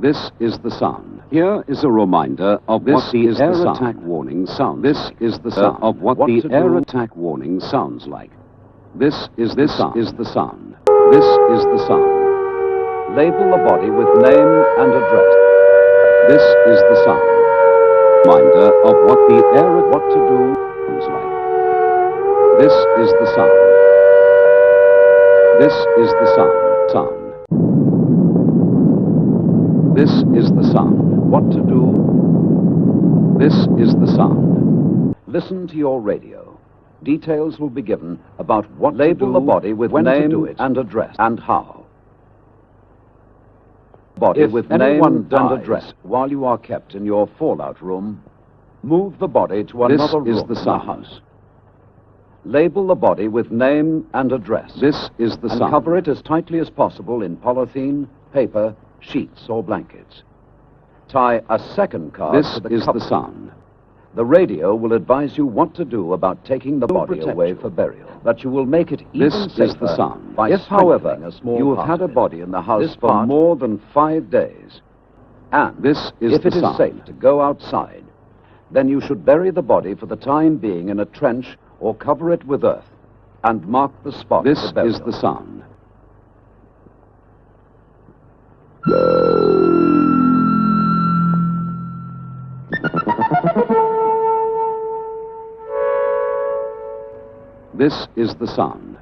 This is the sound. Here is a reminder of This what the is air the sound. attack warning sounds. This is the Uh, sound. of what, What the air do- attack warning sounds like. This is the this sound. is the sound. This is the sound. Label the body with name and address. This is the sound. Reminder of what the air what to do sounds like. This is the sound. This is the sound. Sound. This is the sound. What to do? This is the sound. Listen to your radio. Details will be given about what Label to do, the body with when name to do it, and address, and how. Body If with name dies and address while you are kept in your fallout room, move the body to another This another is room the sound. house. Label the body with name and address. This is the and sound. cover it as tightly as possible in polythene, paper, sheets, or blankets. Tie a second card This to the is the sun. The radio will advise you what to do about taking the body away you. for burial. That you will make it even This is the sun. by If, however, a small you have had a body in the house for more than five days, and This is if it is sound. safe to go outside, then you should bury the body for the time being in a trench or cover it with earth, and mark the spot This is the sound. This is the sound.